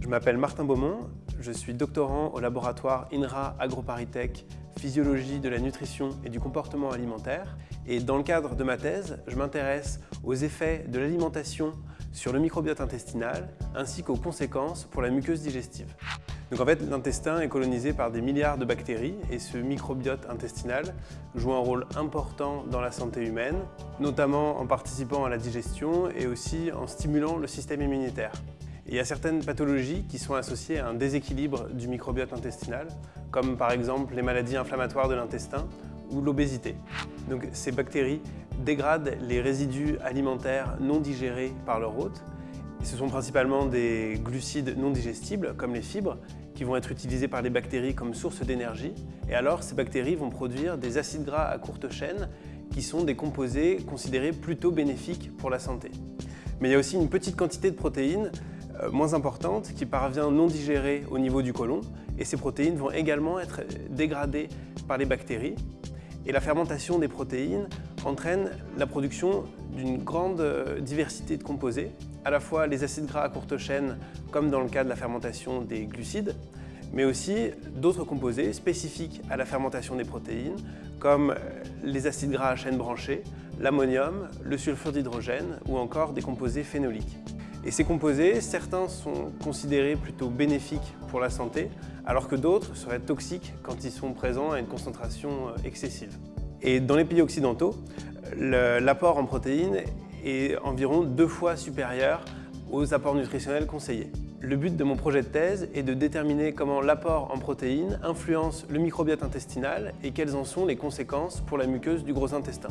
Je m'appelle Martin Beaumont, je suis doctorant au laboratoire INRA AgroParisTech Physiologie de la nutrition et du comportement alimentaire et dans le cadre de ma thèse, je m'intéresse aux effets de l'alimentation sur le microbiote intestinal ainsi qu'aux conséquences pour la muqueuse digestive. Donc en fait, l'intestin est colonisé par des milliards de bactéries et ce microbiote intestinal joue un rôle important dans la santé humaine, notamment en participant à la digestion et aussi en stimulant le système immunitaire il y a certaines pathologies qui sont associées à un déséquilibre du microbiote intestinal, comme par exemple les maladies inflammatoires de l'intestin ou l'obésité. Donc ces bactéries dégradent les résidus alimentaires non digérés par leur hôte. ce sont principalement des glucides non digestibles, comme les fibres, qui vont être utilisés par les bactéries comme source d'énergie. Et alors, ces bactéries vont produire des acides gras à courte chaîne, qui sont des composés considérés plutôt bénéfiques pour la santé. Mais il y a aussi une petite quantité de protéines euh, moins importante qui parvient non digérée au niveau du côlon et ces protéines vont également être dégradées par les bactéries et la fermentation des protéines entraîne la production d'une grande euh, diversité de composés, à la fois les acides gras à courte chaîne comme dans le cas de la fermentation des glucides, mais aussi d'autres composés spécifiques à la fermentation des protéines comme euh, les acides gras à chaîne branchée, l'ammonium, le sulfure d'hydrogène ou encore des composés phénoliques. Et ces composés, certains sont considérés plutôt bénéfiques pour la santé, alors que d'autres seraient toxiques quand ils sont présents à une concentration euh, excessive. Et dans les pays occidentaux, l'apport en protéines est environ deux fois supérieur aux apports nutritionnels conseillés. Le but de mon projet de thèse est de déterminer comment l'apport en protéines influence le microbiote intestinal et quelles en sont les conséquences pour la muqueuse du gros intestin.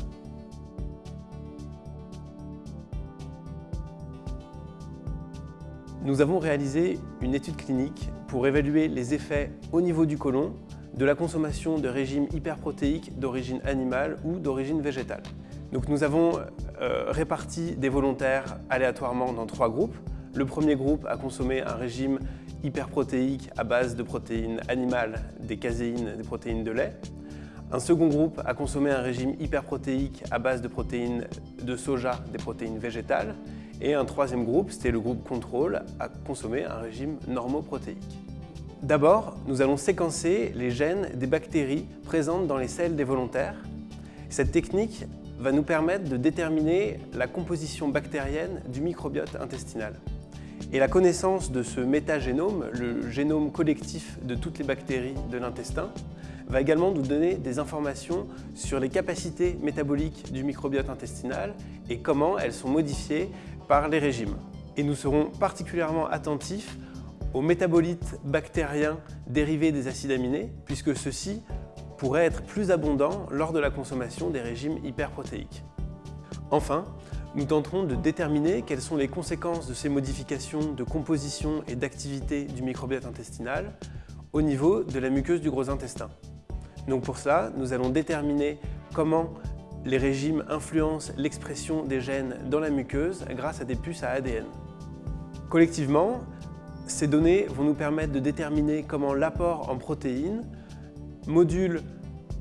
Nous avons réalisé une étude clinique pour évaluer les effets au niveau du côlon de la consommation de régimes hyperprotéiques d'origine animale ou d'origine végétale. Donc nous avons euh, réparti des volontaires aléatoirement dans trois groupes. Le premier groupe a consommé un régime hyperprotéique à base de protéines animales, des caséines, des protéines de lait. Un second groupe a consommé un régime hyperprotéique à base de protéines de soja, des protéines végétales. Et un troisième groupe, c'était le groupe contrôle, a consommé un régime normoprotéique. D'abord, nous allons séquencer les gènes des bactéries présentes dans les selles des volontaires. Cette technique va nous permettre de déterminer la composition bactérienne du microbiote intestinal. Et la connaissance de ce métagénome, le génome collectif de toutes les bactéries de l'intestin, va également nous donner des informations sur les capacités métaboliques du microbiote intestinal et comment elles sont modifiées par les régimes. Et nous serons particulièrement attentifs aux métabolites bactériens dérivés des acides aminés, puisque ceux-ci pourraient être plus abondants lors de la consommation des régimes hyperprotéiques. Enfin, nous tenterons de déterminer quelles sont les conséquences de ces modifications de composition et d'activité du microbiote intestinal au niveau de la muqueuse du gros intestin. Donc pour cela, nous allons déterminer comment les régimes influencent l'expression des gènes dans la muqueuse grâce à des puces à ADN. Collectivement, ces données vont nous permettre de déterminer comment l'apport en protéines module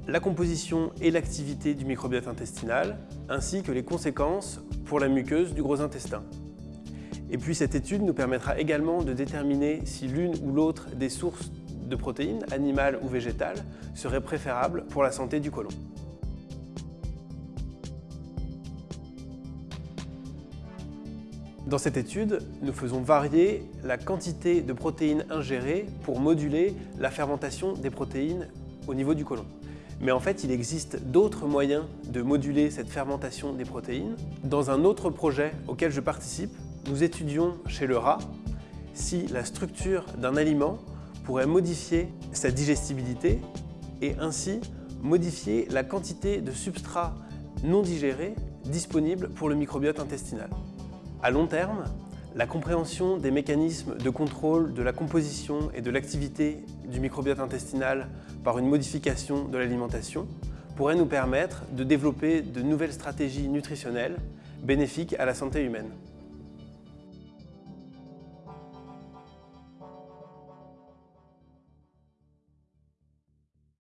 la composition et l'activité du microbiote intestinal, ainsi que les conséquences pour la muqueuse du gros intestin. Et puis cette étude nous permettra également de déterminer si l'une ou l'autre des sources de protéines, animales ou végétales, serait préférable pour la santé du côlon. Dans cette étude, nous faisons varier la quantité de protéines ingérées pour moduler la fermentation des protéines au niveau du côlon. Mais en fait, il existe d'autres moyens de moduler cette fermentation des protéines. Dans un autre projet auquel je participe, nous étudions chez le rat si la structure d'un aliment pourrait modifier sa digestibilité et ainsi modifier la quantité de substrat non digéré disponible pour le microbiote intestinal. À long terme, la compréhension des mécanismes de contrôle de la composition et de l'activité du microbiote intestinal par une modification de l'alimentation pourrait nous permettre de développer de nouvelles stratégies nutritionnelles bénéfiques à la santé humaine.